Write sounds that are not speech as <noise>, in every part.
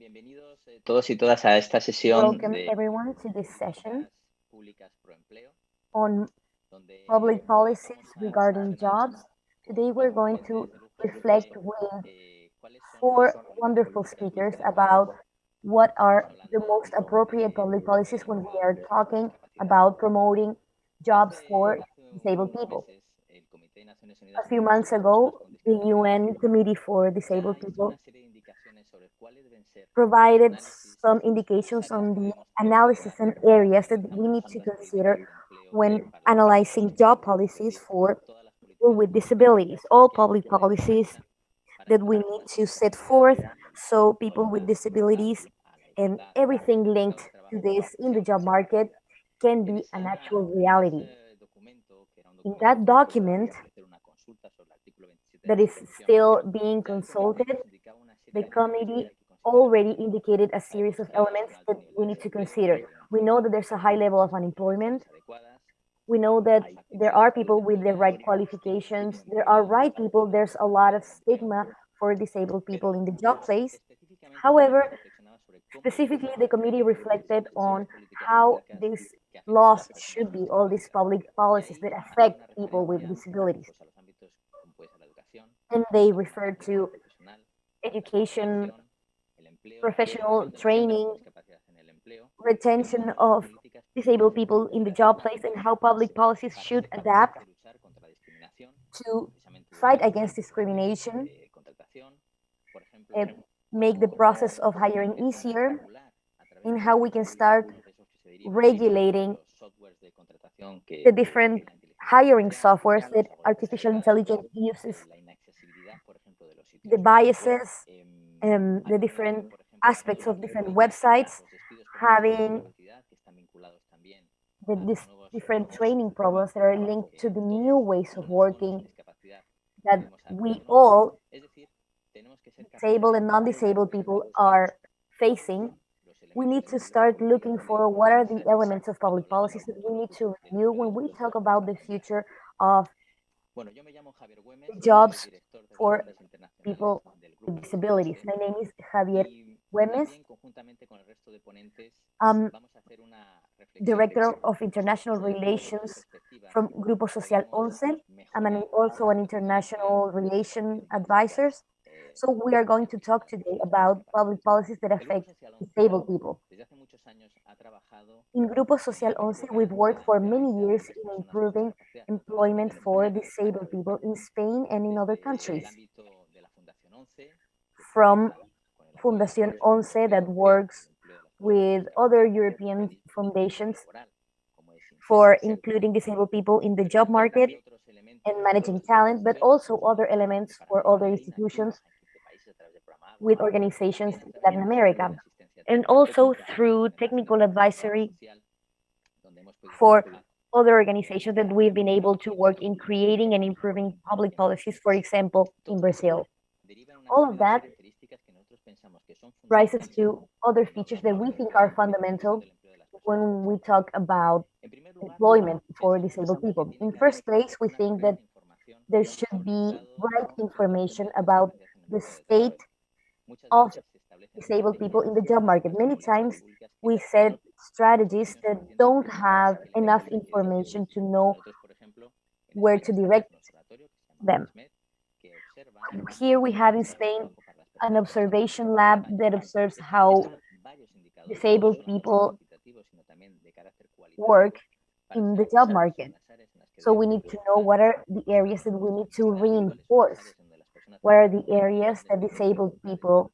Bienvenidos eh, todos y todas a esta sesión Welcome de everyone to this session públicas pro empleo, on donde public policies regarding jobs. Today we're going to reflect with eh, four wonderful speakers about what are the most appropriate public policies when we are talking about promoting jobs for disabled people. el Comité de Naciones Unidas A few months ago, the UN Committee for Disabled People provided some indications on the analysis and areas that we need to consider when analyzing job policies for people with disabilities, all public policies that we need to set forth so people with disabilities and everything linked to this in the job market can be an actual reality. In that document that is still being consulted, the committee already indicated a series of elements that we need to consider. We know that there's a high level of unemployment. We know that there are people with the right qualifications. There are right people. There's a lot of stigma for disabled people in the job place. However, specifically, the committee reflected on how these laws should be, all these public policies that affect people with disabilities. And they referred to education, professional training, retention of disabled people in the job place, and how public policies should adapt to fight against discrimination, and eh, make the process of hiring easier, and how we can start regulating the different hiring softwares that artificial intelligence uses, the biases, um, the different aspects of different websites, having the different training problems that are linked to the new ways of working that we all, disabled and non-disabled people, are facing, we need to start looking for what are the elements of public policies that we need to review when we talk about the future of jobs for people with disabilities. My name is Javier Güemes. I'm um, Director of International Relations from Grupo Social ONCE. I'm an, also an international relation advisor. So we are going to talk today about public policies that affect disabled people. In Grupo Social ONCE, we've worked for many years in improving employment for disabled people in Spain and in other countries. From Fundación Once that works with other European foundations for including disabled people in the job market and managing talent, but also other elements for other institutions with organizations in Latin America, and also through technical advisory for other organizations that we've been able to work in creating and improving public policies, for example, in Brazil. All of that rises to other features that we think are fundamental when we talk about employment for disabled people. In first place, we think that there should be right information about the state of disabled people in the job market. Many times we set strategies that don't have enough information to know where to direct them. Here we have in Spain an observation lab that observes how disabled people work in the job market. So we need to know what are the areas that we need to reinforce. What are the areas that disabled people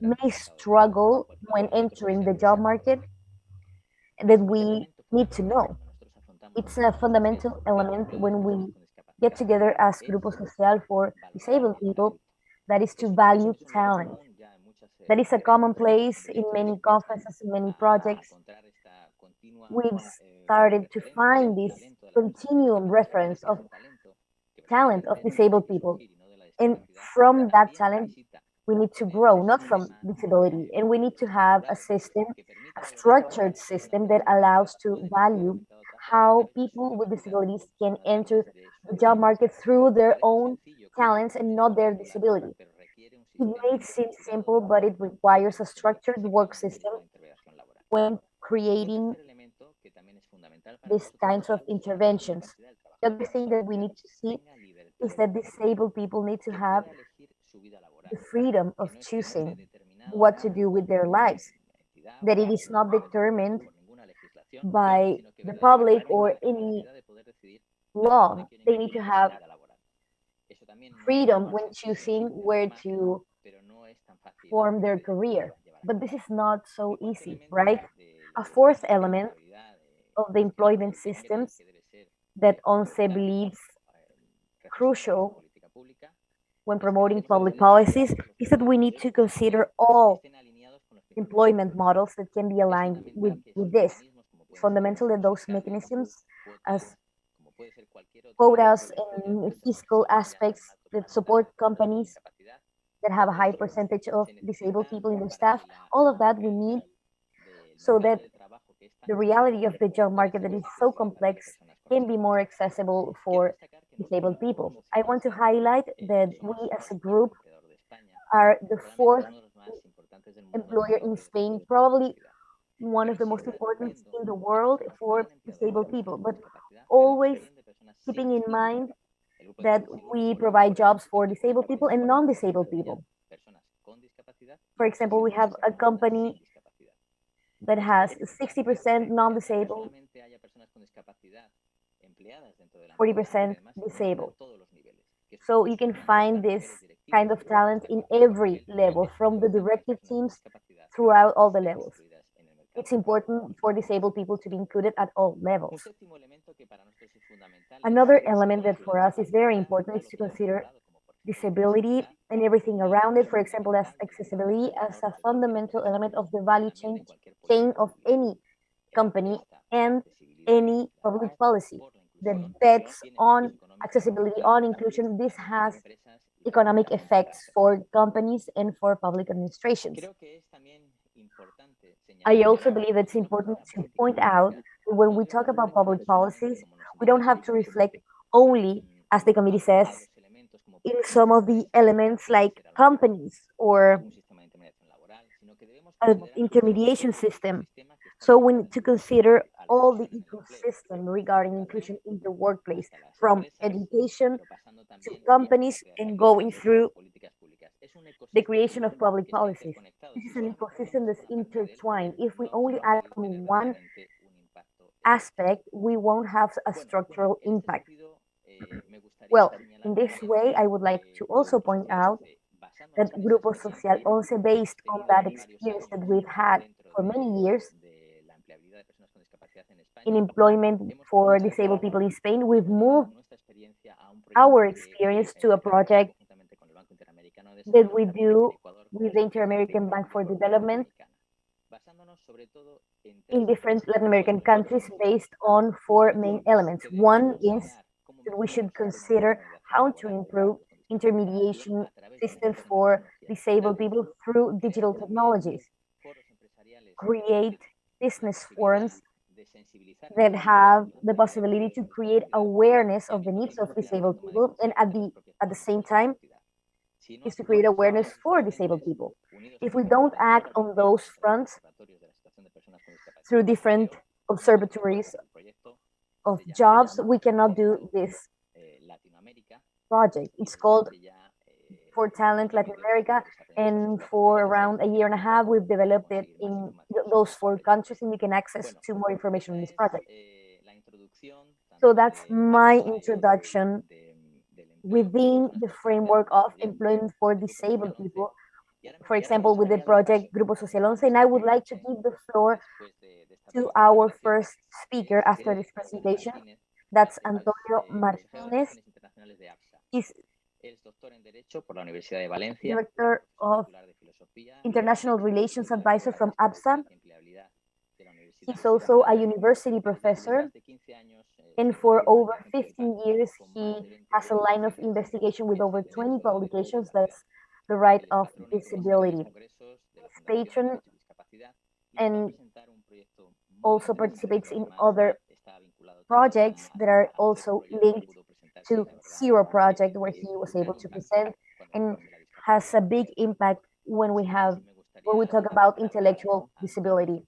may struggle when entering the job market that we need to know. It's a fundamental element when we get together as Grupo Social for disabled people, that is to value talent. That is a commonplace in many conferences, in many projects. We've started to find this continuum reference of talent of disabled people. And from that talent, we need to grow, not from disability. And we need to have a system, a structured system that allows to value how people with disabilities can enter the job market through their own talents and not their disability. It may seem simple, but it requires a structured work system when creating these kinds of interventions. The other thing that we need to see is that disabled people need to have the freedom of choosing what to do with their lives, that it is not determined by the public or any law. They need to have freedom when choosing where to form their career. But this is not so easy, right? A fourth element of the employment systems that ONCE believes crucial when promoting public policies is that we need to consider all employment models that can be aligned with, with this. That those mechanisms as quotas and fiscal aspects that support companies that have a high percentage of disabled people in their staff, all of that we need so that the reality of the job market that is so complex can be more accessible for disabled people. I want to highlight that we as a group are the fourth employer in Spain, probably one of the most important in the world for disabled people, but always keeping in mind that we provide jobs for disabled people and non-disabled people. For example, we have a company that has 60% non-disabled, 40% disabled. So you can find this kind of talent in every level, from the directive teams throughout all the levels. It's important for disabled people to be included at all levels. Another element that for us is very important is to consider disability and everything around it, for example, as accessibility as a fundamental element of the value chain, chain of any company and any public policy that bets on accessibility, on inclusion. This has economic effects for companies and for public administrations. I also believe it's important to point out when we talk about public policies, we don't have to reflect only, as the committee says, in some of the elements like companies or an intermediation system. So we need to consider all the ecosystem regarding inclusion in the workplace, from education to companies and going through the creation of public policies. This is an ecosystem that's intertwined. If we only act on one aspect, we won't have a structural impact. Well, in this way, I would like to also point out that Grupo Social also based on that experience that we've had for many years in employment for disabled people in Spain, we've moved our experience to a project that we do with the Inter-American Bank for Development in different Latin American countries based on four main elements. One is that we should consider how to improve intermediation systems for disabled people through digital technologies, create business forums that have the possibility to create awareness of the needs of disabled people and at the at the same time is to create awareness for disabled people. If we don't act on those fronts through different observatories of jobs, we cannot do this project. It's called For Talent Latin America, and for around a year and a half, we've developed it in those four countries, and you can access to more information on this project. So that's my introduction within the framework of employment for disabled people, for example, with the project Grupo Social Once, and I would like to give the floor to our first speaker after this presentation. That's Antonio Martinez. He's Director of International Relations Advisor from APSA. He's also a university professor, and for over 15 years, he has a line of investigation with over 20 publications. That's the right of disability. He's patron and also participates in other projects that are also linked to Zero Project, where he was able to present and has a big impact when we have when we talk about intellectual disability.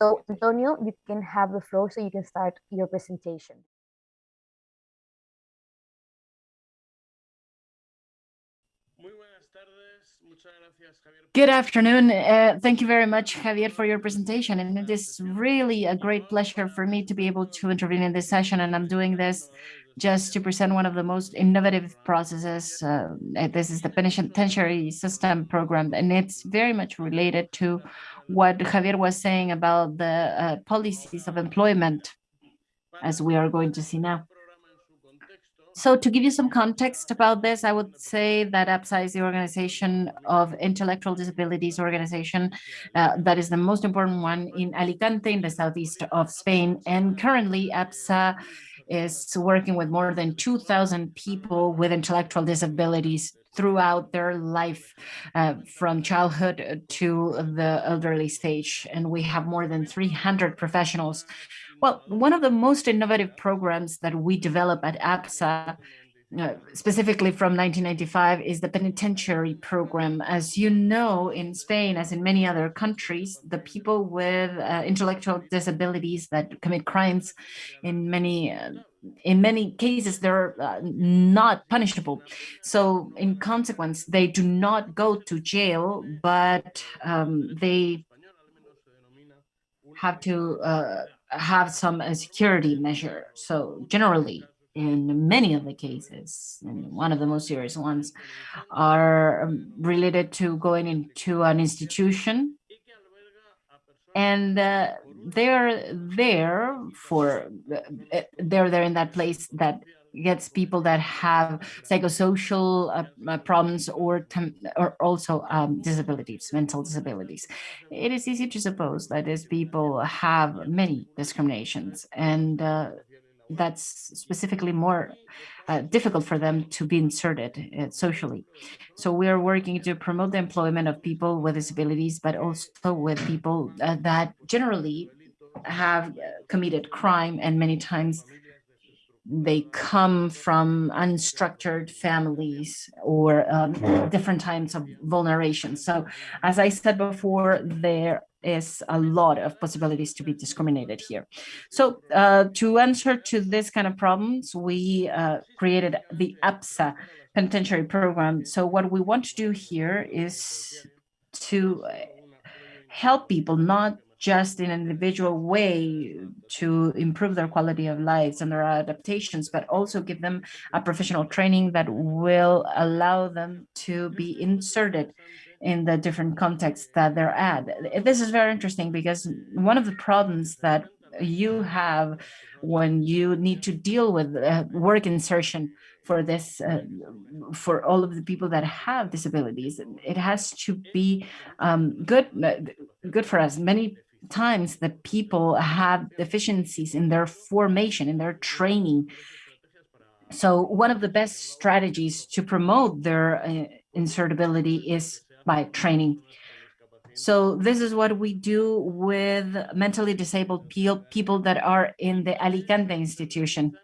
So Antonio, you can have the floor so you can start your presentation. Good afternoon. Uh, thank you very much, Javier, for your presentation. And it is really a great pleasure for me to be able to intervene in this session. And I'm doing this just to present one of the most innovative processes. Uh, this is the penitentiary system program, and it's very much related to what Javier was saying about the uh, policies of employment, as we are going to see now. So to give you some context about this, I would say that APSA is the organization of intellectual disabilities organization uh, that is the most important one in Alicante in the southeast of Spain. And currently APSA is working with more than 2,000 people with intellectual disabilities throughout their life uh, from childhood to the elderly stage. And we have more than 300 professionals. Well, one of the most innovative programs that we develop at APSA uh, specifically from 1995 is the penitentiary program. As you know, in Spain, as in many other countries, the people with uh, intellectual disabilities that commit crimes in many uh, in many cases, they're uh, not punishable. So in consequence, they do not go to jail, but um, they have to uh, have some security measure. So generally, in many of the cases, and one of the most serious ones, are um, related to going into an institution and uh, they're there for uh, they're there in that place that gets people that have psychosocial uh, uh problems or or also um, disabilities, mental disabilities. It is easy to suppose that these people have many discriminations and uh, that's specifically more uh, difficult for them to be inserted uh, socially. So we are working to promote the employment of people with disabilities, but also with people uh, that generally have uh, committed crime and many times they come from unstructured families or um, different types of vulneration. So as I said before, there is a lot of possibilities to be discriminated here. So uh, to answer to this kind of problems, we uh, created the APSA penitentiary program. So what we want to do here is to help people not just in an individual way to improve their quality of lives and their adaptations, but also give them a professional training that will allow them to be inserted in the different contexts that they're at. This is very interesting because one of the problems that you have when you need to deal with uh, work insertion for this uh, for all of the people that have disabilities it has to be um, good uh, good for us many times that people have deficiencies in their formation in their training so one of the best strategies to promote their uh, insertability is by training. So this is what we do with mentally disabled people that are in the Alicante institution.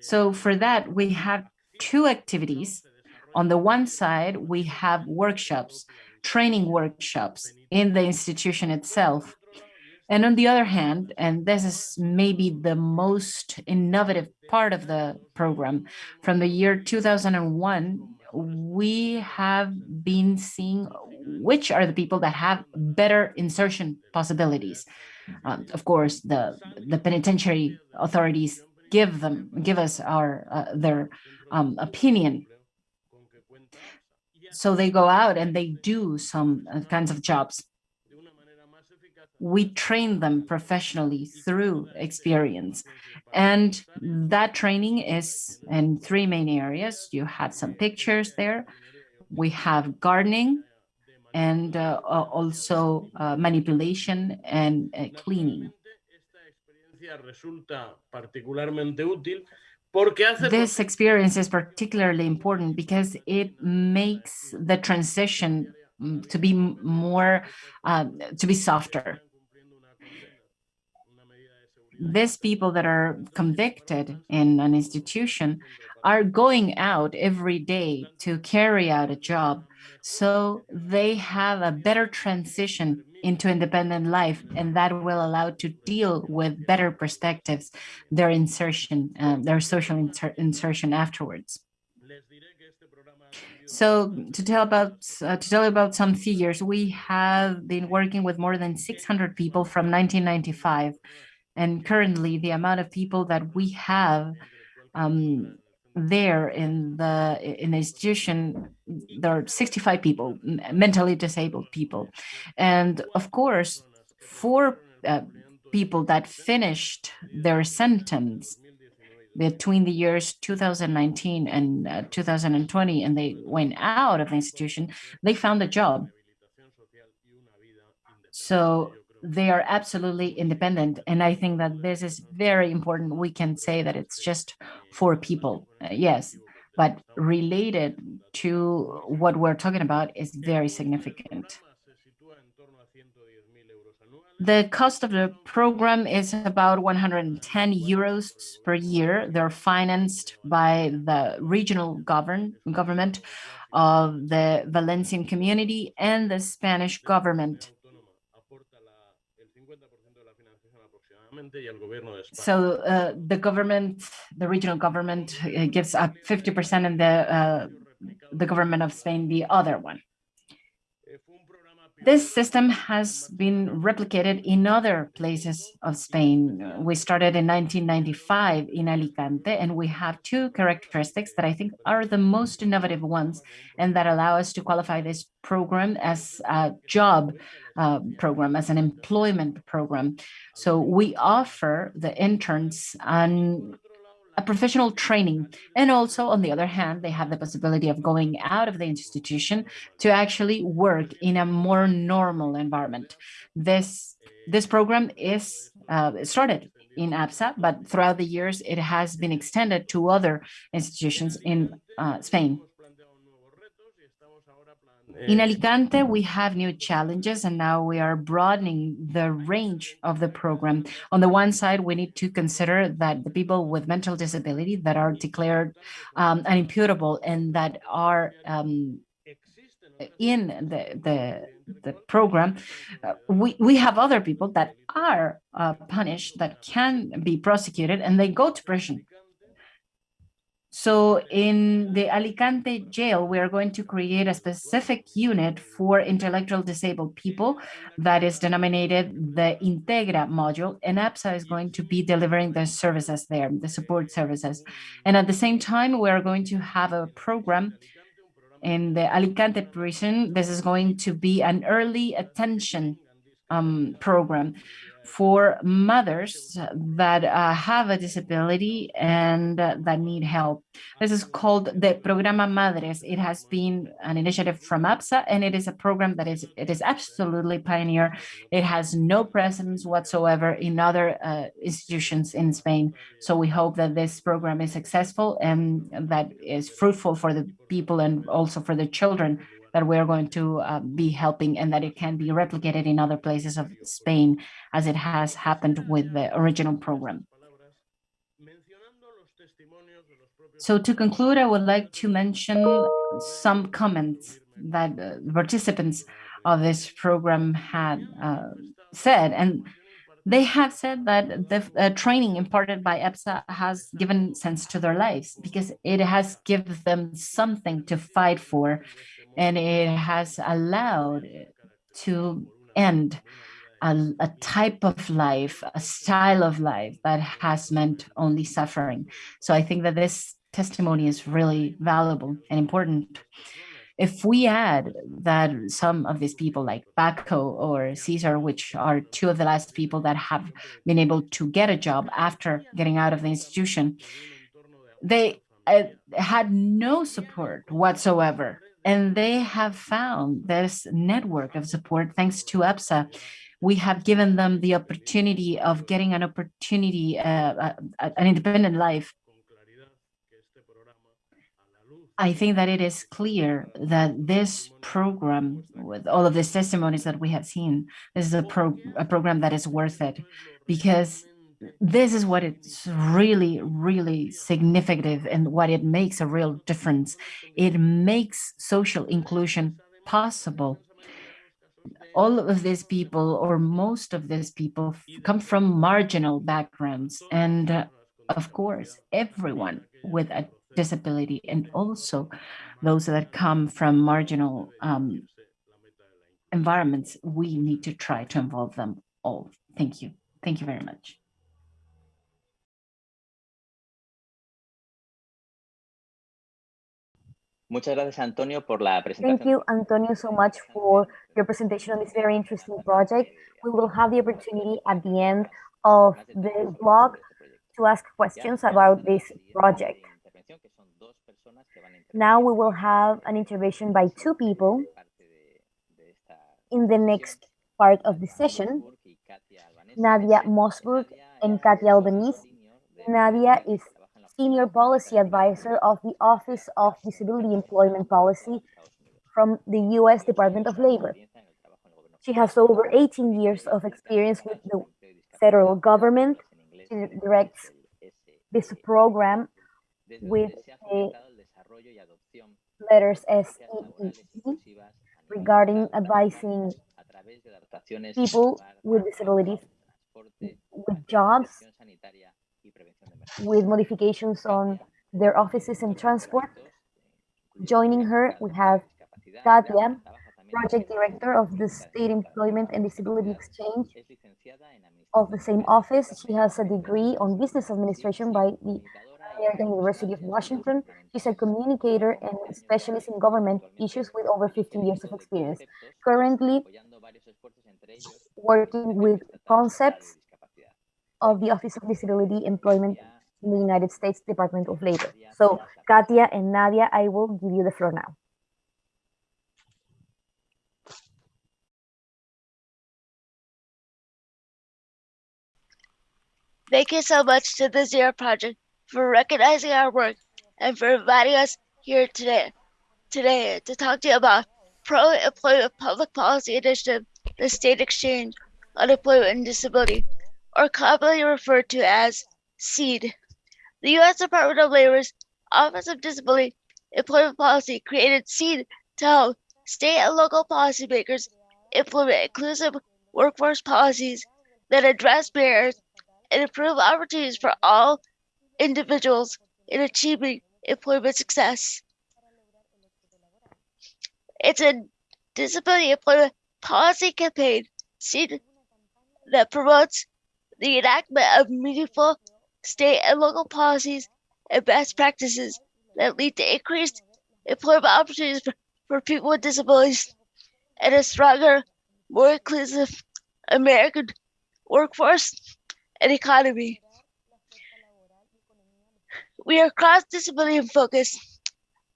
So for that, we have two activities. On the one side, we have workshops, training workshops in the institution itself. And on the other hand, and this is maybe the most innovative part of the program, from the year 2001, we have been seeing which are the people that have better insertion possibilities. Um, of course, the the penitentiary authorities give them give us our uh, their um, opinion. So they go out and they do some uh, kinds of jobs. We train them professionally through experience. And that training is in three main areas. You have some pictures there. We have gardening and uh, also uh, manipulation and uh, cleaning. This experience is particularly important because it makes the transition mm, to be more, uh, to be softer these people that are convicted in an institution are going out every day to carry out a job so they have a better transition into independent life and that will allow to deal with better perspectives their insertion um, their social inser insertion afterwards. So to tell about uh, to tell about some figures we have been working with more than 600 people from 1995 and currently the amount of people that we have um, there in the in the institution there are 65 people mentally disabled people. And of course for uh, people that finished their sentence between the years 2019 and uh, 2020 and they went out of the institution they found a job. So they are absolutely independent. And I think that this is very important. We can say that it's just for people, uh, yes, but related to what we're talking about is very significant. The cost of the program is about 110 euros per year. They're financed by the regional govern government of the Valencian community and the Spanish government. So uh, the government, the regional government uh, gives up 50% and the, uh, the government of Spain, the other one. This system has been replicated in other places of Spain. We started in 1995 in Alicante, and we have two characteristics that I think are the most innovative ones and that allow us to qualify this program as a job uh, program, as an employment program. So we offer the interns an a professional training. And also, on the other hand, they have the possibility of going out of the institution to actually work in a more normal environment. This, this program is uh, started in APSA, but throughout the years, it has been extended to other institutions in uh, Spain. In Alicante, we have new challenges and now we are broadening the range of the program. On the one side, we need to consider that the people with mental disability that are declared um, unimputable and that are um, in the, the, the program, uh, we, we have other people that are uh, punished, that can be prosecuted, and they go to prison. So in the Alicante jail, we are going to create a specific unit for intellectual disabled people that is denominated the Integra module, and APSA is going to be delivering the services there, the support services. And at the same time, we are going to have a program in the Alicante prison. This is going to be an early attention um, program for mothers that uh, have a disability and uh, that need help. This is called the Programa Madres. It has been an initiative from APSA and it is a program that is it is absolutely pioneer. It has no presence whatsoever in other uh, institutions in Spain. So we hope that this program is successful and that is fruitful for the people and also for the children that we're going to uh, be helping and that it can be replicated in other places of Spain as it has happened with the original program. So to conclude, I would like to mention some comments that uh, participants of this program had uh, said. And they have said that the uh, training imparted by APSA has given sense to their lives because it has given them something to fight for and it has allowed to end a, a, type of life, a style of life that has meant only suffering. So I think that this testimony is really valuable and important. If we add that some of these people like Paco or Caesar, which are two of the last people that have been able to get a job after getting out of the institution, they uh, had no support whatsoever and they have found this network of support thanks to APSA. We have given them the opportunity of getting an opportunity, uh, uh, an independent life. I think that it is clear that this program, with all of these testimonies that we have seen, this is a, pro a program that is worth it because this is what it's really, really significant and what it makes a real difference. It makes social inclusion possible. All of these people, or most of these people, come from marginal backgrounds. And uh, of course, everyone with a disability and also those that come from marginal um, environments, we need to try to involve them all. Thank you. Thank you very much. Muchas gracias, Antonio, por la presentación. Thank you, Antonio, so much for your presentation on this very interesting project. We will have the opportunity at the end of the blog to ask questions about this project. Now we will have an intervention by two people in the next part of the session. Nadia Mosburg and Katia Albanese. Nadia is Senior Policy Advisor of the Office of Disability Employment Policy from the U.S. Department of Labor. She has over 18 years of experience with the federal government. She directs this program with the letters S E E regarding advising people with disabilities with jobs with modifications on their offices and transport. Joining her, we have Katia, Project Director of the State Employment and Disability Exchange of the same office. She has a degree on Business Administration by the American University of Washington. She's a communicator and specialist in government issues with over 15 years of experience. Currently working with concepts of the Office of Disability Employment in the United States Department of Labor. So Katia and Nadia, I will give you the floor now. Thank you so much to the Zero Project for recognizing our work and for inviting us here today today to talk to you about pro-employment public policy initiative, the State Exchange on Employment and Disability, or commonly referred to as SEED. The U.S. Department of Labor's Office of Disability Employment Policy created SEED to help state and local policymakers implement inclusive workforce policies that address barriers and improve opportunities for all individuals in achieving employment success. It's a disability employment policy campaign SEED that promotes the enactment of meaningful state and local policies and best practices that lead to increased employment opportunities for, for people with disabilities and a stronger, more inclusive American workforce and economy. We are cross-disability focused,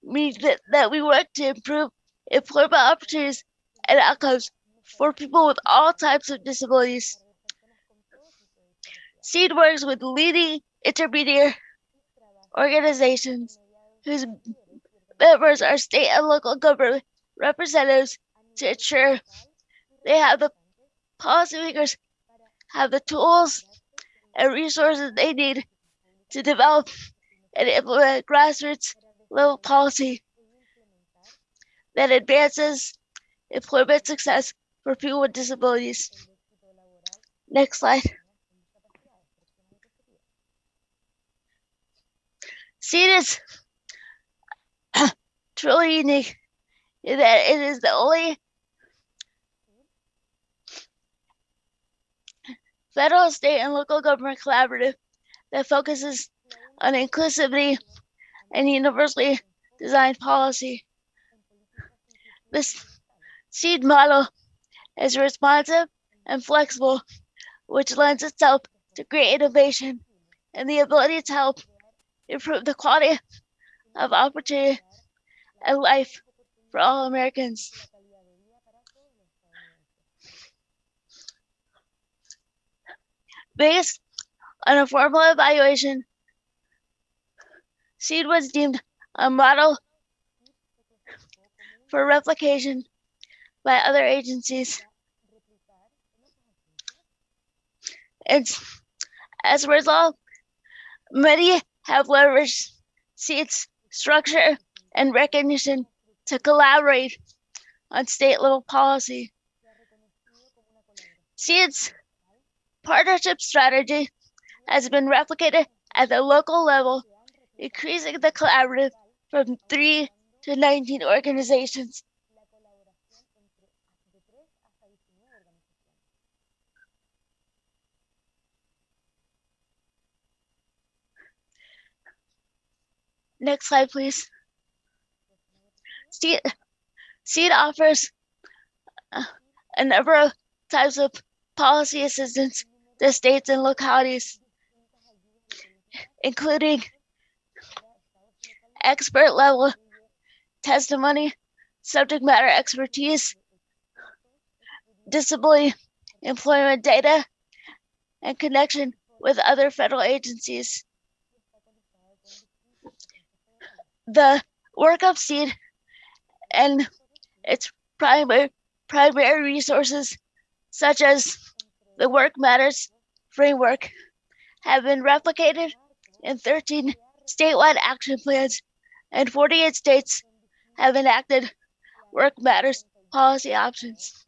meaning that, that we work to improve employment opportunities and outcomes for people with all types of disabilities. SEED works with leading intermediate organizations whose members are state and local government representatives to ensure they have the policymakers have the tools and resources they need to develop and implement grassroots level policy that advances employment success for people with disabilities. Next slide. SEED is <clears throat> truly unique in that it is the only federal, state, and local government collaborative that focuses on inclusivity and universally designed policy. This SEED model is responsive and flexible, which lends itself to great innovation and the ability to help improve the quality of opportunity and life for all Americans. Based on a formal evaluation, SEED was deemed a model for replication by other agencies. As a result, many have leveraged SEED's structure and recognition to collaborate on state level policy. SEED's partnership strategy has been replicated at the local level, increasing the collaborative from three to 19 organizations. Next slide, please. SEED, SEED offers a number of types of policy assistance to states and localities, including expert level testimony, subject matter expertise, disability employment data, and connection with other federal agencies. The work of SEED and its primary, primary resources, such as the Work Matters framework, have been replicated in 13 statewide action plans and 48 states have enacted Work Matters policy options.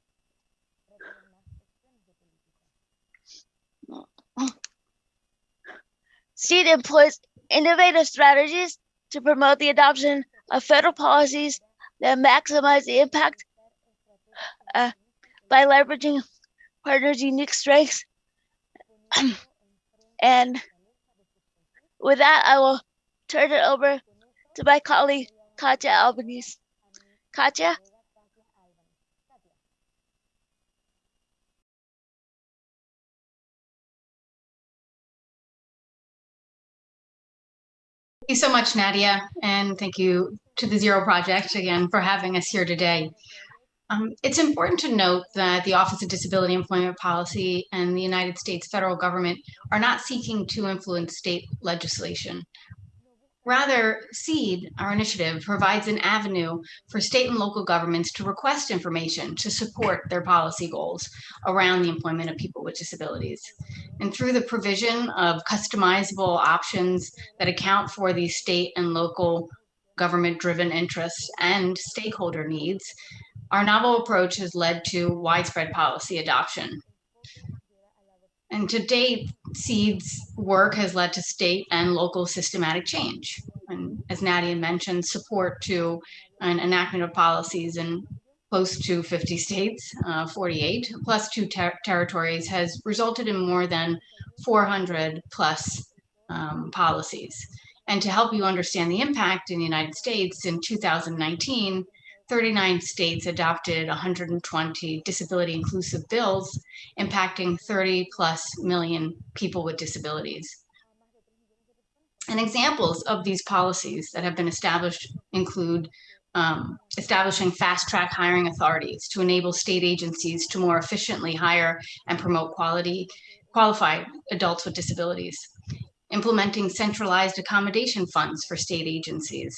SEED employs innovative strategies to promote the adoption of federal policies that maximize the impact uh, by leveraging partners' unique strengths. <clears throat> and with that, I will turn it over to my colleague, Katya Albanese. Katya? Thank you so much, Nadia, and thank you to the Zero Project again for having us here today. Um, it's important to note that the Office of Disability Employment Policy and the United States federal government are not seeking to influence state legislation. Rather, SEED, our initiative, provides an avenue for state and local governments to request information to support their policy goals around the employment of people with disabilities. And through the provision of customizable options that account for these state and local government-driven interests and stakeholder needs, our novel approach has led to widespread policy adoption. And to date, SEED's work has led to state and local systematic change. And as Nadia mentioned, support to an enactment of policies in close to 50 states, uh, 48, plus two ter territories has resulted in more than 400 plus um, policies. And to help you understand the impact in the United States in 2019, 39 states adopted 120 disability inclusive bills impacting 30 plus million people with disabilities. And examples of these policies that have been established include um, establishing fast track hiring authorities to enable state agencies to more efficiently hire and promote quality qualified adults with disabilities, implementing centralized accommodation funds for state agencies,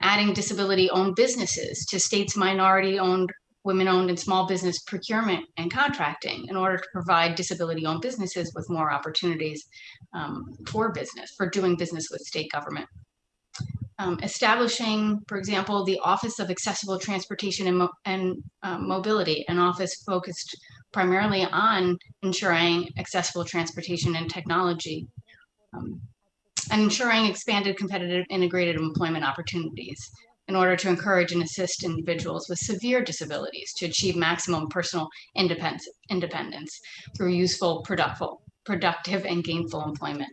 adding disability-owned businesses to states' minority-owned, women-owned and small business procurement and contracting in order to provide disability-owned businesses with more opportunities um, for business, for doing business with state government. Um, establishing, for example, the Office of Accessible Transportation and, Mo and uh, Mobility, an office focused primarily on ensuring accessible transportation and technology. Um, and ensuring expanded competitive integrated employment opportunities in order to encourage and assist individuals with severe disabilities to achieve maximum personal independence, independence through useful, productive, productive and gainful employment.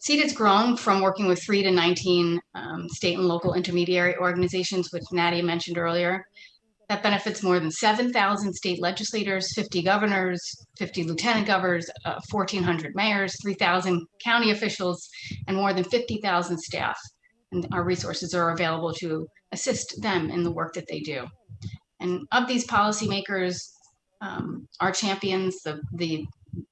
SEED has grown from working with three to 19 um, state and local intermediary organizations, which Nadia mentioned earlier, that benefits more than 7,000 state legislators, 50 governors, 50 lieutenant governors, uh, 1,400 mayors, 3,000 county officials, and more than 50,000 staff. And our resources are available to assist them in the work that they do. And of these policymakers, um, our champions, the, the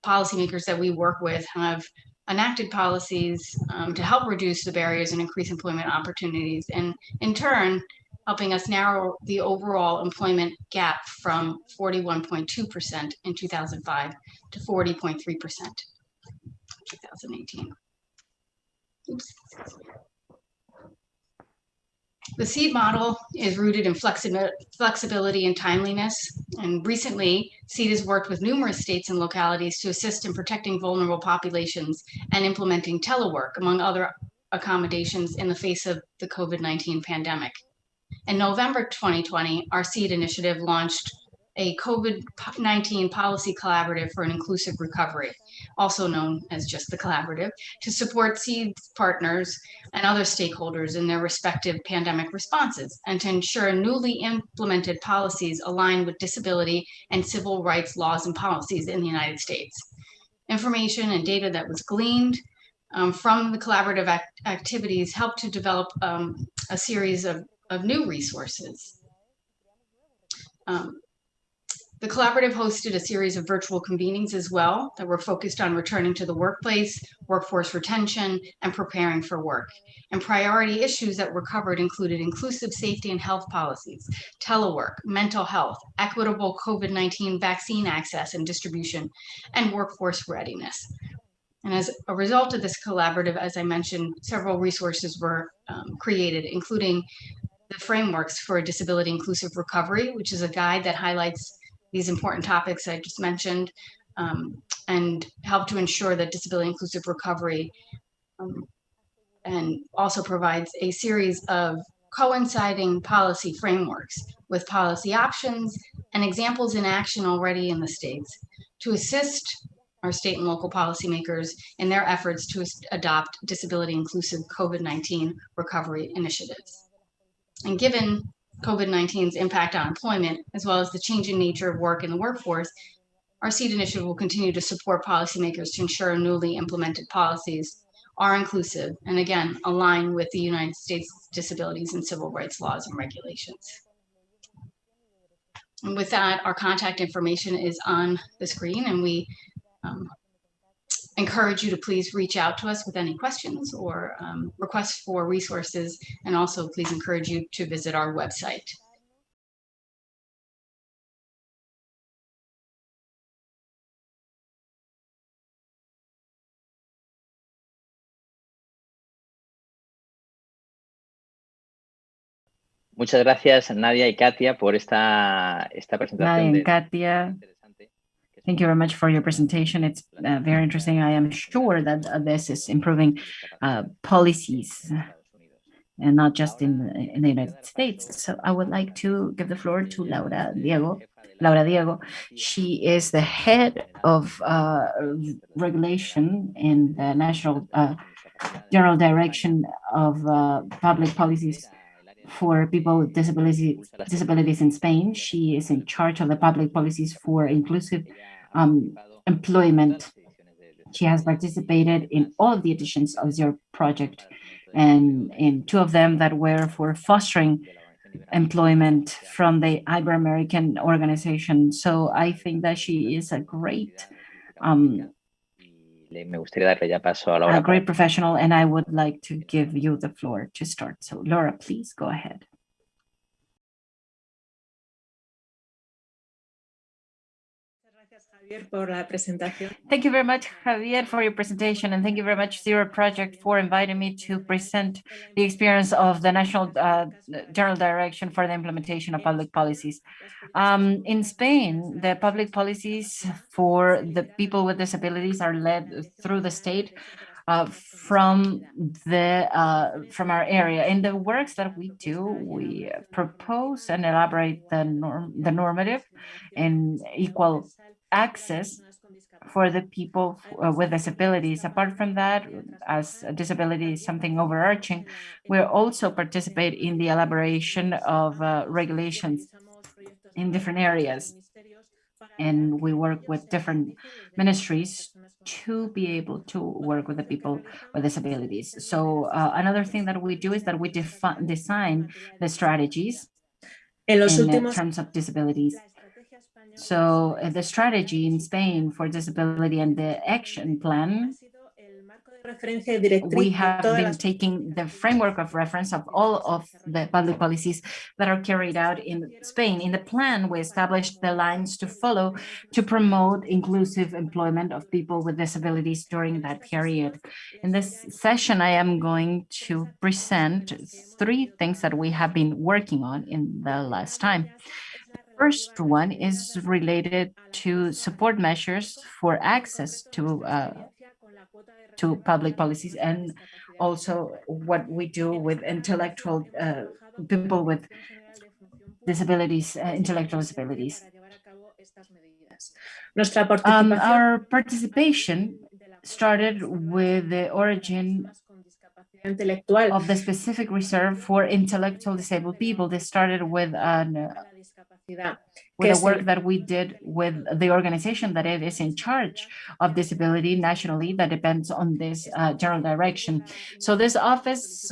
policymakers that we work with have enacted policies um, to help reduce the barriers and increase employment opportunities. And in turn, helping us narrow the overall employment gap from 41.2% in 2005 to 40.3% in 2018. Oops. The SEED model is rooted in flexi flexibility and timeliness. And recently, SEED has worked with numerous states and localities to assist in protecting vulnerable populations and implementing telework, among other accommodations in the face of the COVID-19 pandemic. In November 2020, our SEED initiative launched a COVID-19 policy collaborative for an inclusive recovery, also known as just the collaborative, to support SEED partners and other stakeholders in their respective pandemic responses and to ensure newly implemented policies align with disability and civil rights laws and policies in the United States. Information and data that was gleaned um, from the collaborative act activities helped to develop um, a series of, of new resources. Um, the collaborative hosted a series of virtual convenings as well that were focused on returning to the workplace, workforce retention, and preparing for work. And priority issues that were covered included inclusive safety and health policies, telework, mental health, equitable COVID-19 vaccine access and distribution, and workforce readiness. And as a result of this collaborative, as I mentioned, several resources were um, created, including the frameworks for disability inclusive recovery, which is a guide that highlights these important topics I just mentioned um, and help to ensure that disability inclusive recovery um, and also provides a series of coinciding policy frameworks with policy options and examples in action already in the states to assist our state and local policymakers in their efforts to adopt disability inclusive COVID-19 recovery initiatives. And given COVID-19's impact on employment, as well as the changing nature of work in the workforce, our SEED initiative will continue to support policymakers to ensure newly implemented policies are inclusive and again, align with the United States disabilities and civil rights laws and regulations. And with that, our contact information is on the screen and we um, encourage you to please reach out to us with any questions or um, requests for resources, and also please encourage you to visit our website. Muchas gracias, Nadia y Katia, por esta, esta presentación. Nadia y Katia, Thank you very much for your presentation. It's uh, very interesting. I am sure that uh, this is improving uh, policies and not just in the, in the United States. So I would like to give the floor to Laura Diego. Laura Diego, she is the head of uh, regulation in the National uh, General Direction of uh, Public Policies for people with disabilities, disabilities in Spain. She is in charge of the public policies for inclusive um, employment. She has participated in all of the editions of Zero Project and in two of them that were for fostering employment from the Ibero-American organization. So I think that she is a great um, a great professional, and I would like to give you the floor to start. So Laura, please go ahead. Thank you very much, Javier, for your presentation, and thank you very much, Zero Project, for inviting me to present the experience of the National uh, General Direction for the Implementation of Public Policies. Um, in Spain, the public policies for the people with disabilities are led through the state uh, from the uh, from our area. In the works that we do, we propose and elaborate the norm the normative and equal access for the people uh, with disabilities. Apart from that, as a disability is something overarching, we also participate in the elaboration of uh, regulations in different areas. And we work with different ministries to be able to work with the people with disabilities. So uh, another thing that we do is that we define design the strategies in terms of disabilities so uh, the strategy in Spain for disability and the action plan we have been taking the framework of reference of all of the public policies that are carried out in Spain. In the plan, we established the lines to follow to promote inclusive employment of people with disabilities during that period. In this session, I am going to present three things that we have been working on in the last time first one is related to support measures for access to uh, to public policies and also what we do with intellectual uh, people with disabilities, uh, intellectual disabilities. Um, our participation started with the origin of the specific reserve for intellectual disabled people. They started with an with the work that we did with the organization that it is in charge of disability nationally that depends on this uh, general direction. So this office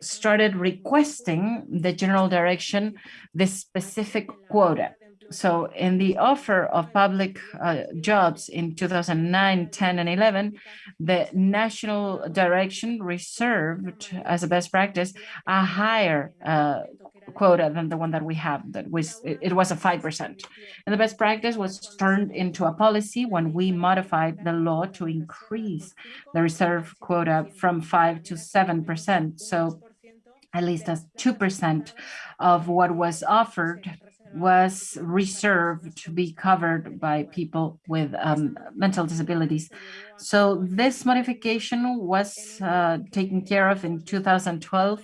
started requesting the general direction, this specific quota. So in the offer of public uh, jobs in 2009, 10, and 11, the national direction reserved as a best practice a higher uh, quota than the one that we have that was it, was a 5%. And the best practice was turned into a policy when we modified the law to increase the reserve quota from 5 to 7%. So at least as 2% of what was offered was reserved to be covered by people with um, mental disabilities. So this modification was uh, taken care of in 2012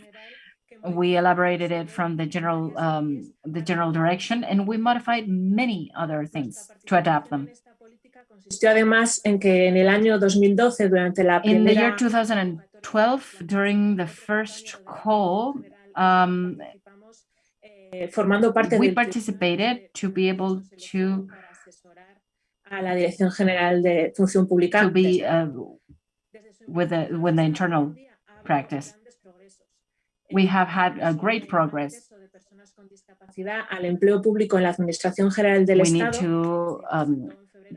we elaborated it from the general um, the general direction and we modified many other things to adapt them. además en que en el año 2012 durante la. In the year 2012 during the first call um, formando parte we participated to be able to a la Dirección General de Función Pública to be uh, with the with the internal practice we have had a great progress. al empleo público en la Administración General del we Estado. Need to, um,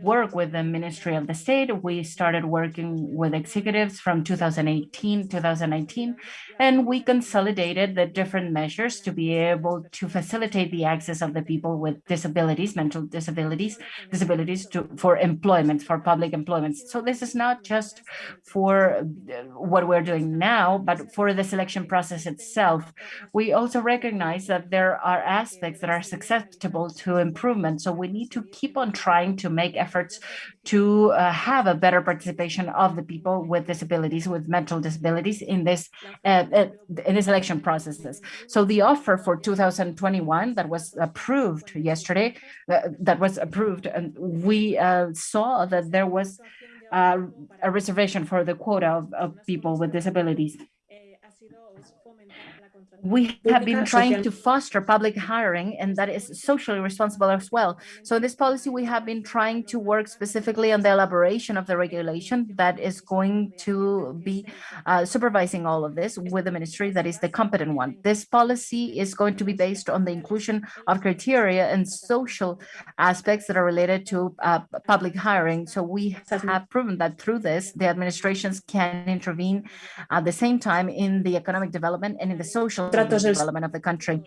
work with the Ministry of the State. We started working with executives from 2018, 2019, and we consolidated the different measures to be able to facilitate the access of the people with disabilities, mental disabilities, disabilities to, for employment, for public employment. So this is not just for uh, what we're doing now, but for the selection process itself. We also recognize that there are aspects that are susceptible to improvement. So we need to keep on trying to make efforts to uh, have a better participation of the people with disabilities, with mental disabilities in this uh, uh, in this election processes. So the offer for 2021 that was approved yesterday, uh, that was approved, and we uh, saw that there was a reservation for the quota of, of people with disabilities we have been trying to foster public hiring and that is socially responsible as well. So in this policy, we have been trying to work specifically on the elaboration of the regulation that is going to be uh, supervising all of this with the ministry that is the competent one. This policy is going to be based on the inclusion of criteria and social aspects that are related to uh, public hiring. So we have proven that through this, the administrations can intervene at the same time in the economic development and in the social development of the country.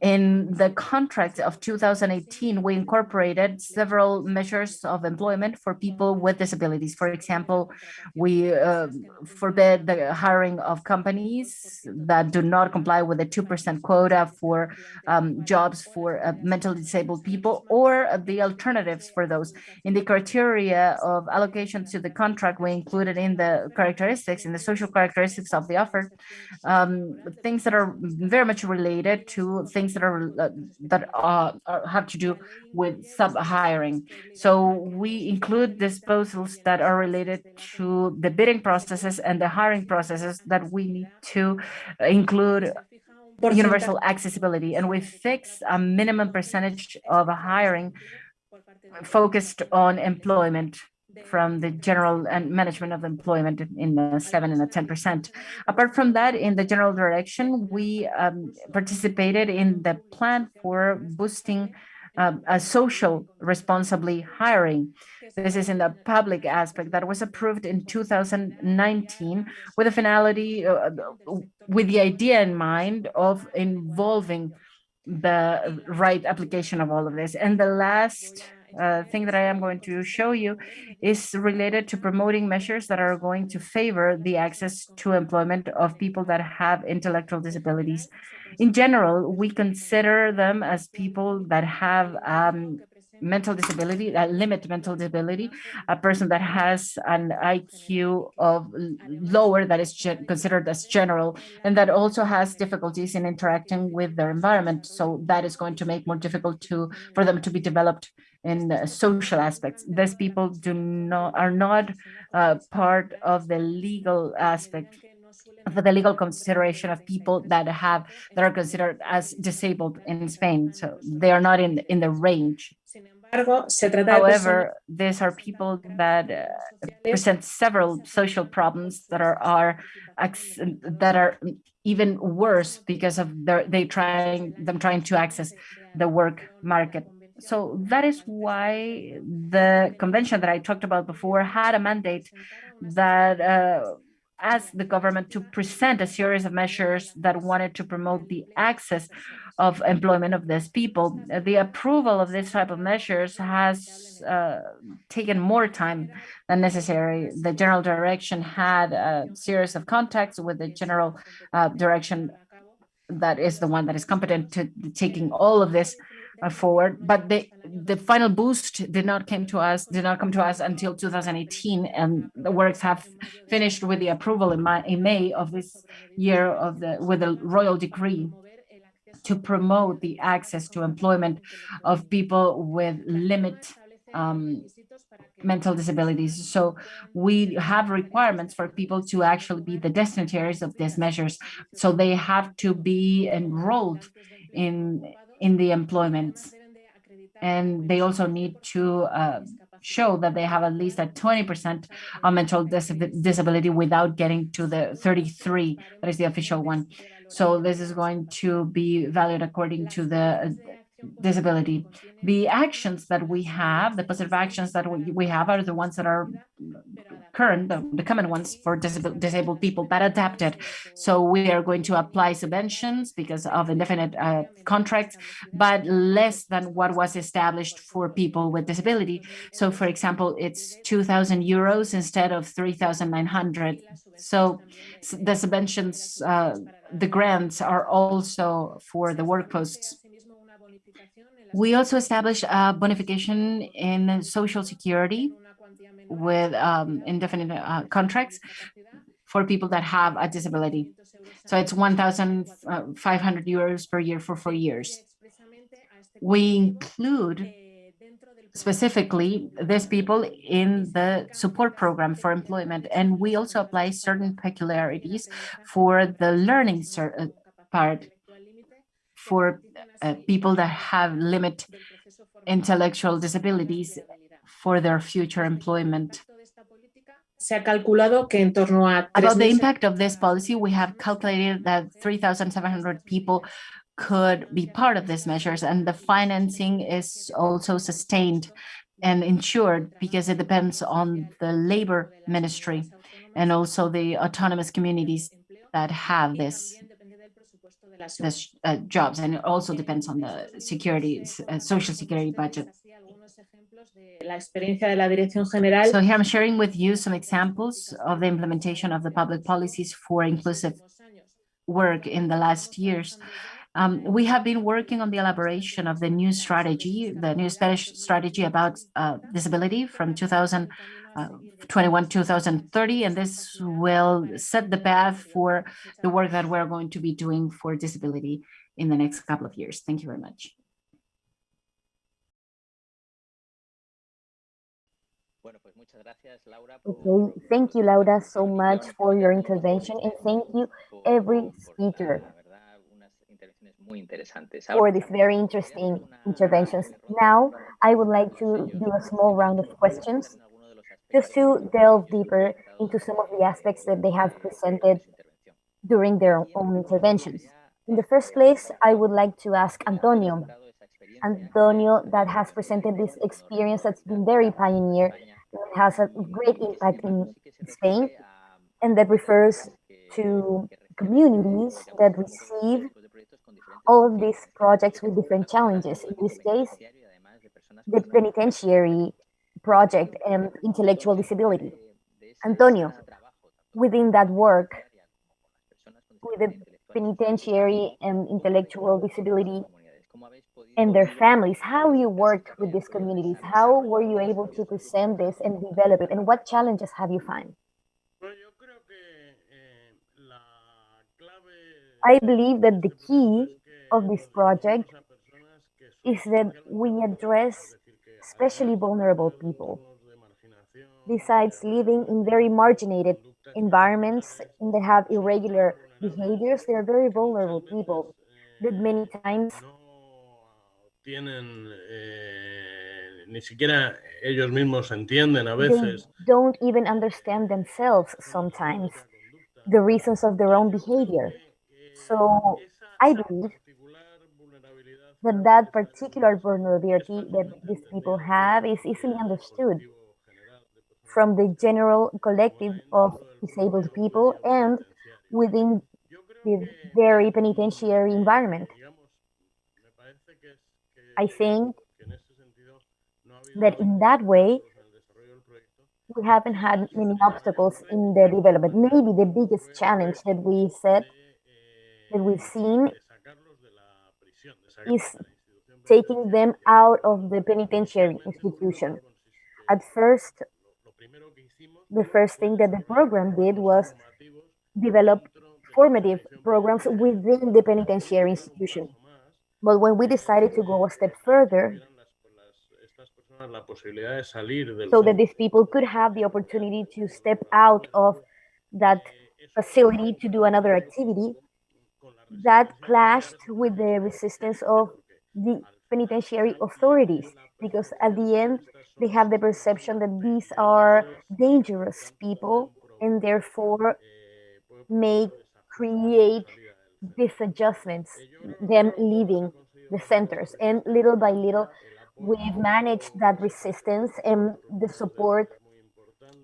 In the contract of 2018, we incorporated several measures of employment for people with disabilities. For example, we uh, forbid the hiring of companies that do not comply with the 2% quota for um, jobs for uh, mentally disabled people or the alternatives for those. In the criteria of allocation to the contract, we included in the characteristics, in the social characteristics of the offer, um, things that are very much related to things that are uh, that uh, have to do with sub hiring. So we include disposals that are related to the bidding processes and the hiring processes that we need to include universal accessibility and we fix a minimum percentage of hiring focused on employment from the general and management of employment in the seven and the 10%. Apart from that, in the general direction, we um, participated in the plan for boosting um, a social responsibly hiring. This is in the public aspect that was approved in 2019 with a finality, uh, with the idea in mind of involving the right application of all of this. And the last uh, thing that I am going to show you is related to promoting measures that are going to favor the access to employment of people that have intellectual disabilities. In general, we consider them as people that have um, mental disability, that limit mental disability, a person that has an IQ of lower that is considered as general, and that also has difficulties in interacting with their environment. So that is going to make more difficult to for them to be developed in social aspects. These people do not are not uh, part of the legal aspect for the legal consideration of people that have that are considered as disabled in Spain. So they are not in in the range. However, these are people that uh, present several social problems that are are that are even worse because of their they trying them trying to access the work market. So that is why the convention that I talked about before had a mandate that uh, asked the government to present a series of measures that wanted to promote the access of employment of these people. The approval of this type of measures has uh, taken more time than necessary. The general direction had a series of contacts with the general uh, direction that is the one that is competent to taking all of this forward, but the the final boost did not came to us did not come to us until 2018, and the works have finished with the approval in, May, in May of this year of the with the royal decree to promote the access to employment of people with limit um, mental disabilities. So we have requirements for people to actually be the destinataries of these measures. So they have to be enrolled in in the employment. And they also need to uh, show that they have at least a 20% of mental dis disability without getting to the 33, that is the official one. So this is going to be valued according to the disability. The actions that we have, the positive actions that we have are the ones that are current, the, the common ones for disabled, disabled people that adapted. So we are going to apply subventions because of indefinite uh, contracts, but less than what was established for people with disability. So for example, it's 2,000 euros instead of 3,900. So the subventions, uh, the grants are also for the work posts we also established a bonification in social security with um, indefinite uh, contracts for people that have a disability. So it's 1,500 euros per year for four years. We include specifically these people in the support program for employment. And we also apply certain peculiarities for the learning uh, part for uh, people that have limit intellectual disabilities for their future employment. About the impact of this policy, we have calculated that 3,700 people could be part of these measures and the financing is also sustained and insured because it depends on the labor ministry and also the autonomous communities that have this this uh, jobs and it also depends on the security uh, social security budget so here I'm sharing with you some examples of the implementation of the public policies for inclusive work in the last years. Um, we have been working on the elaboration of the new strategy, the new Spanish strategy about uh, disability from 2021 uh, 2030, and this will set the path for the work that we're going to be doing for disability in the next couple of years. Thank you very much. Okay, thank you, Laura, so much for your intervention, and thank you every speaker for these very interesting interventions. Now, I would like to do a small round of questions just to delve deeper into some of the aspects that they have presented during their own interventions. In the first place, I would like to ask Antonio, Antonio that has presented this experience that's been very pioneer, has a great impact in Spain, and that refers to communities that receive all of these projects with different challenges. In this case, the penitentiary project and intellectual disability. Antonio, within that work, with the penitentiary and intellectual disability and their families, how you worked with these communities, how were you able to present this and develop it, and what challenges have you found? I believe that the key of this project is that we address especially vulnerable people. Besides living in very marginated environments and they have irregular behaviors, they are very vulnerable people that many times tienen eh, ni siquiera ellos mismos entienden a veces. They don't even understand themselves sometimes the reasons of their own behavior. So I believe that that particular vulnerability that these people have is easily understood from the general collective of disabled people and within the very penitentiary environment. I think that in that way, we haven't had many obstacles in the development. Maybe the biggest challenge that we said that we've seen is taking them out of the penitentiary institution. At first, the first thing that the program did was develop formative programs within the penitentiary institution. But when we decided to go a step further, so that these people could have the opportunity to step out of that facility to do another activity, that clashed with the resistance of the penitentiary authorities, because at the end, they have the perception that these are dangerous people and therefore may create these adjustments, them leaving the centers. And little by little, we've managed that resistance and the support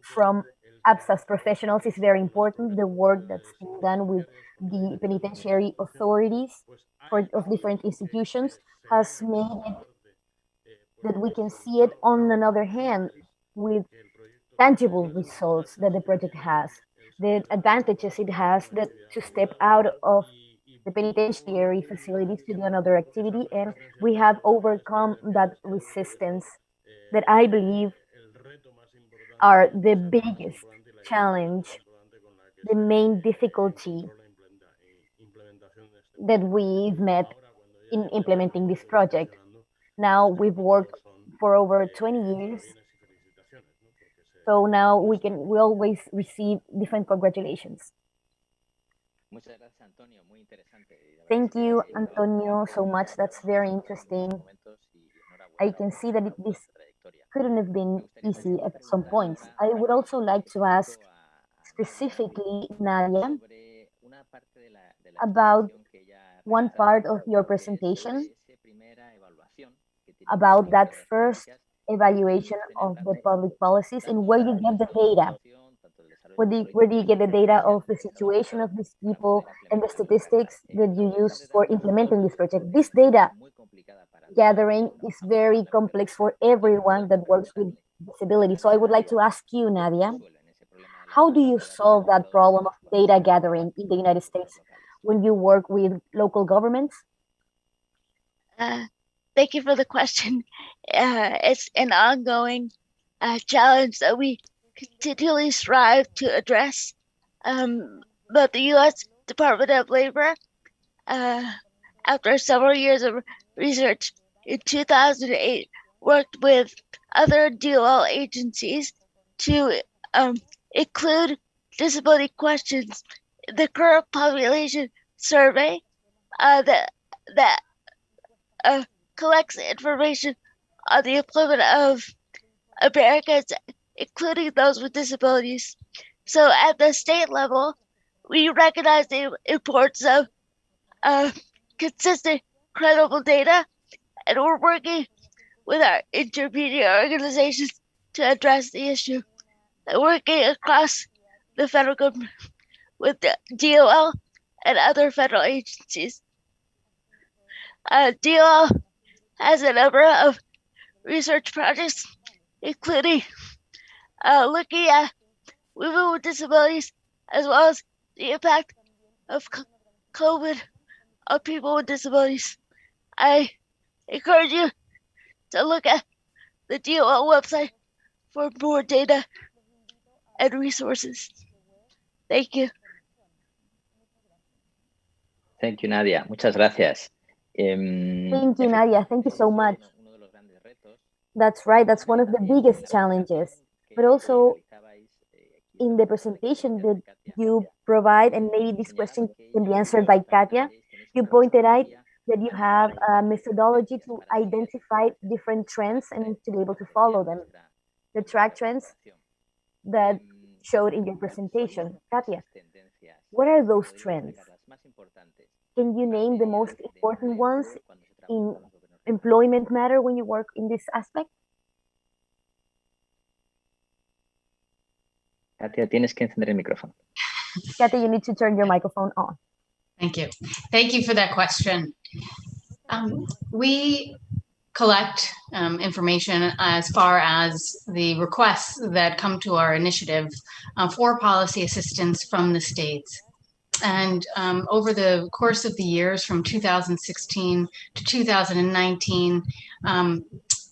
from APSA's professionals is very important. The work that's being done with the penitentiary authorities for, of different institutions has made it that we can see it on another hand with tangible results that the project has, the advantages it has that to step out of the penitentiary facilities to do another activity and we have overcome that resistance that I believe are the biggest challenge, the main difficulty that we've met in implementing this project. Now we've worked for over 20 years. So now we can we always receive different congratulations. Thank you, Antonio, so much. That's very interesting. I can see that it, this couldn't have been easy at some points. I would also like to ask specifically, Nadia, about one part of your presentation about that first evaluation of the public policies and where you get the data. Where do, you, where do you get the data of the situation of these people and the statistics that you use for implementing this project? This data gathering is very complex for everyone that works with disability. So I would like to ask you, Nadia, how do you solve that problem of data gathering in the United States when you work with local governments? Uh, thank you for the question. <laughs> Uh, it's an ongoing uh, challenge that we continually strive to address. Um, but the U.S. Department of Labor, uh, after several years of research in 2008, worked with other DOL agencies to um, include disability questions in the current population survey uh, that that uh, collects information on the employment of Americans, including those with disabilities. So at the state level, we recognize the importance of uh, consistent, credible data and we're working with our intermediate organizations to address the issue. And working across the federal government with the DOL and other federal agencies. Uh, DOL has a number of research projects, including uh, looking at women with disabilities as well as the impact of COVID on people with disabilities. I encourage you to look at the DOL website for more data and resources. Thank you. Thank you, Nadia. Muchas gracias. Um, Thank you, Nadia. Thank you so much. That's right. That's one of the biggest challenges. But also, in the presentation that you provide, and maybe this question can be answered by Katia, you pointed out that you have a methodology to identify different trends and to be able to follow them. The track trends that showed in your presentation. Katia, what are those trends? Can you name the most important ones in employment matter when you work in this aspect? Katia, tienes que encender el micrófono. Katia, you need to turn your microphone on. Thank you. Thank you for that question. Um, we collect um, information as far as the requests that come to our initiative uh, for policy assistance from the states. And um, over the course of the years from 2016 to 2019, um,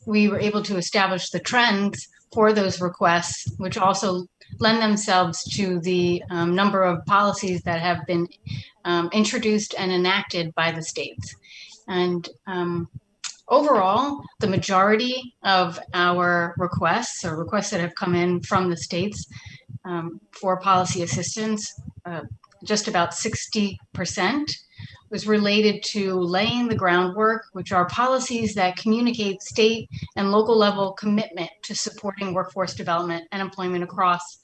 we were able to establish the trends for those requests, which also lend themselves to the um, number of policies that have been um, introduced and enacted by the states. And um, overall, the majority of our requests or requests that have come in from the states um, for policy assistance, uh, just about 60% was related to laying the groundwork, which are policies that communicate state and local level commitment to supporting workforce development and employment across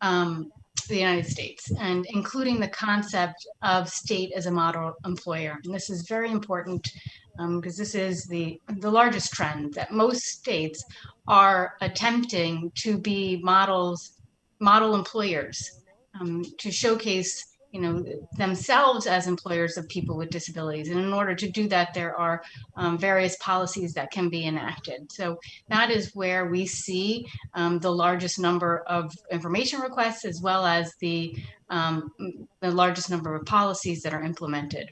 um, the United States and including the concept of state as a model employer. And this is very important because um, this is the, the largest trend that most states are attempting to be models, model employers um, to showcase you know, themselves as employers of people with disabilities. And in order to do that, there are um, various policies that can be enacted. So that is where we see um, the largest number of information requests, as well as the, um, the largest number of policies that are implemented.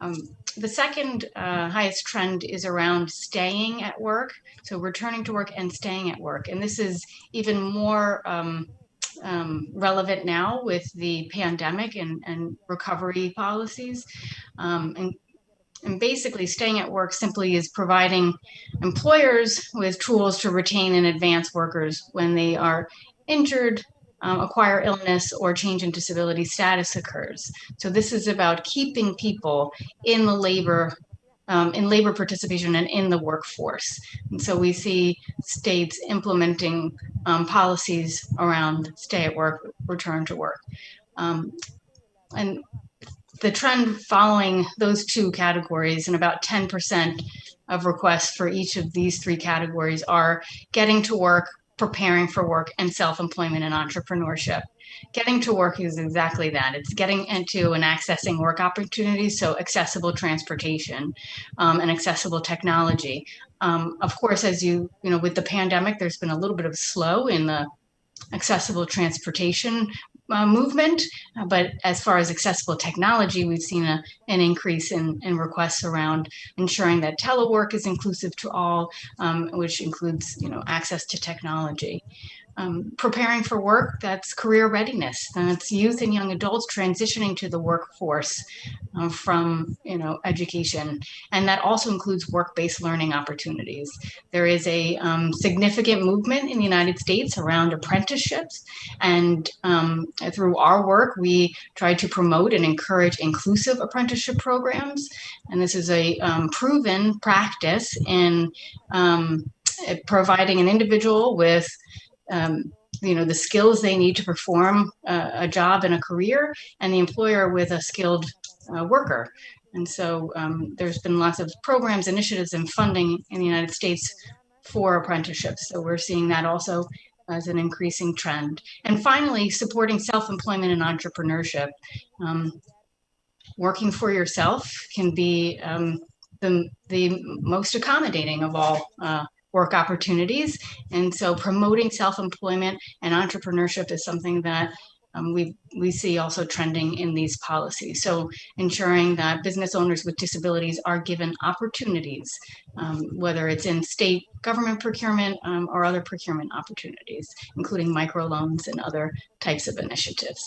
Um, the second uh, highest trend is around staying at work. So returning to work and staying at work. And this is even more um, relevant now with the pandemic and, and recovery policies. Um, and, and basically staying at work simply is providing employers with tools to retain and advance workers when they are injured, um, acquire illness or change in disability status occurs. So this is about keeping people in the labor um, in labor participation and in the workforce. And so we see states implementing um, policies around stay at work, return to work. Um, and the trend following those two categories and about 10% of requests for each of these three categories are getting to work, preparing for work, and self-employment and entrepreneurship getting to work is exactly that. It's getting into and accessing work opportunities, so accessible transportation um, and accessible technology. Um, of course, as you, you know, with the pandemic, there's been a little bit of slow in the accessible transportation uh, movement. Uh, but as far as accessible technology, we've seen a, an increase in, in requests around ensuring that telework is inclusive to all, um, which includes you know access to technology um, preparing for work, that's career readiness. That's youth and young adults transitioning to the workforce uh, from, you know, education. And that also includes work-based learning opportunities. There is a um, significant movement in the United States around apprenticeships. And um, through our work, we try to promote and encourage inclusive apprenticeship programs. And this is a um, proven practice in um, providing an individual with um, you know, the skills they need to perform uh, a job and a career and the employer with a skilled uh, worker. And so um, there's been lots of programs, initiatives, and funding in the United States for apprenticeships. So we're seeing that also as an increasing trend. And finally, supporting self-employment and entrepreneurship. Um, working for yourself can be um, the, the most accommodating of all uh, work opportunities. And so promoting self-employment and entrepreneurship is something that um, we, we see also trending in these policies. So ensuring that business owners with disabilities are given opportunities, um, whether it's in state government procurement um, or other procurement opportunities, including microloans and other types of initiatives.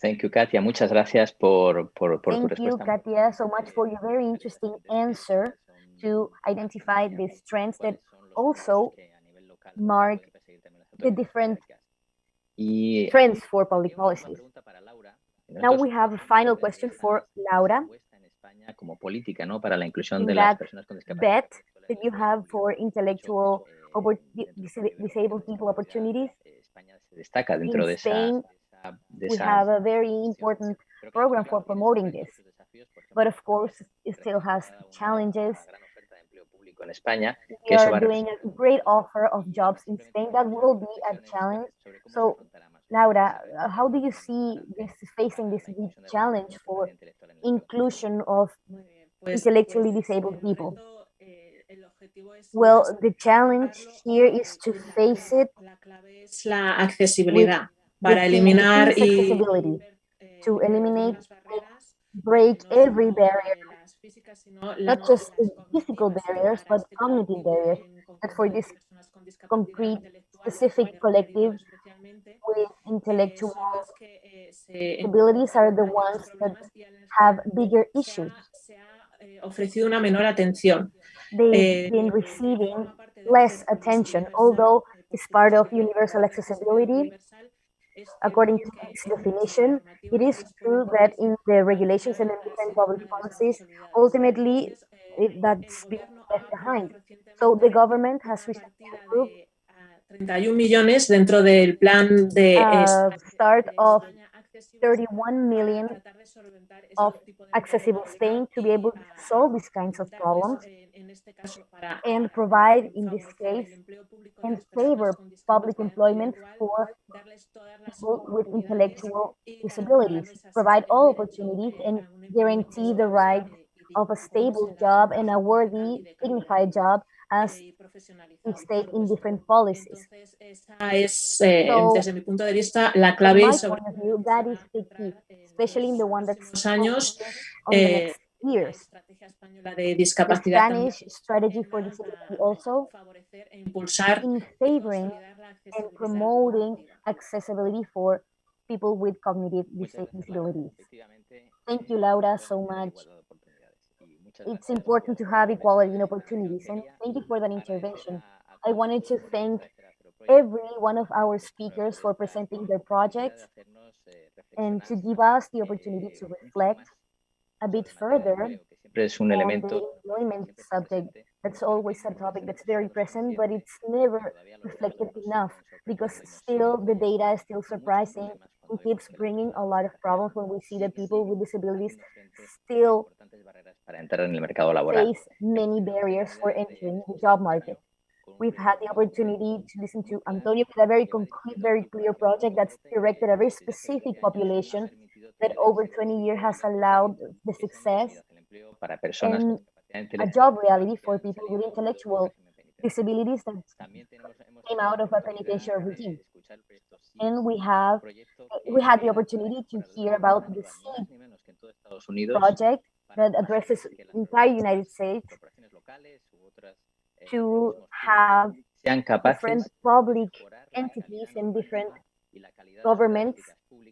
Thank you, Katia. Muchas gracias por, por, por Thank tu you. Katia, so much for your very interesting answer to identify the trends that also mark the different trends for public policies. pregunta para Laura. Now we have a final question for Laura. como política, ¿no? Para la inclusión de las that personas con discapacidad. bet that you have for intellectual disabled people opportunities. España se destaca dentro In de Spain, we have a very important program for promoting this. desafíos, por ejemplo, But of course, it still has challenges. Una gran oferta de empleo público en España, que We eso va are a doing a great offer of jobs in Spain. That will be a challenge. sobre cómo se So, Laura, how do you see this facing this big challenge for intelectual en el inclusion of Muy bien, pues- intellectually disabled people. reto, eh, el objetivo es Well, the challenge afrontarlo here y is to face it La clave es accesibilidad para eliminar y accessibility, eh, to eliminate, break every eh, barrier, las físicas, sino la- not just physical barriers, but cognitive barriers, that for this personas con discapacidad concrete, specific collective with eh, intellectual son las que, eh, se disabilities are the ones that problemas y en las que have bigger issues. ha, se ha eh, ofrecido una menor atención. They've been receiving forma parte del less attention, although it's part of universal accessibility. According to its definition, it is true that in the regulations and in different public policies, ultimately it, that's been left behind. So the government has recently approved de 31 millones dentro del plan de uh, a start of 31 million of accessible Spain to be able to solve these kinds of problems and provide, in this case, and favor public employment for people with intellectual disabilities, provide all opportunities and guarantee the right of a stable job and a worthy, dignified job as y we state in different policies. Esa es, eh, So, desde mi punto de vista, la From clave my sobre point of view, that is the key, especially in the one that's próximos años, on the eh, next years. de The discapacidad también Spanish strategy for disability also favorecer e in favoring and promoting accessibility for people with cognitive dis- Muchas gracias, Laura. disabilities. Thank you, eh, Laura, so much. igualdad de oportunidades. Y muchas It's important to have equality in opportunities, and thank you for that intervention. a- a I todos wanted to thank agradecer a Zero Project every one of our speakers for presenting their projects eh, and to give us the opportunity eh, to reflect a bit further empleo, que siempre es un on the elemento employment subject. That's always a topic that's very present, but it's never reflected enough because still the data is still surprising cuando keeps vemos que las bringing a lot of problems when we see that people with disabilities haciendo frente a still importantes barreras para entrar en el mercado laboral. face many barriers for entering the job market. We've had the opportunity to listen to Antonio with a very concrete, very clear project that's directed at a very specific population that over 20 years has allowed the success and a job reality for people with intellectual. Disabilities that También tenemos, hemos came out of a penitentiary regime. escuchar el proyecto SEED, And we have, we had the opportunity to hear about the SEED ni más ni menos que en todo Estados Unidos project that addresses las entire United States corporaciones locales u otras, eh, to have different public de mejorar la entities and different normativa y la calidad de las governments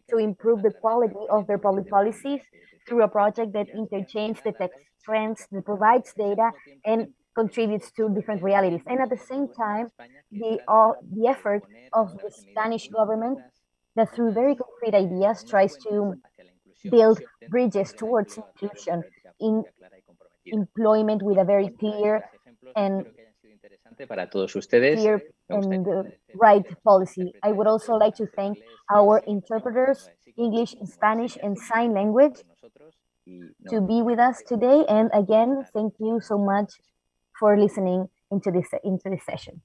to improve the quality of their public policies through a project that interchanges the tech datos trends, that provides data, al mismo tiempo and contributes to different realities. And at the same time, the, the effort of the Spanish government that through very concrete ideas tries to build bridges towards inclusion in employment with a very clear and clear and uh, right policy. I would also like to thank our interpreters English, Spanish, and sign language to be with us today. And again, thank you so much for listening into this into this session.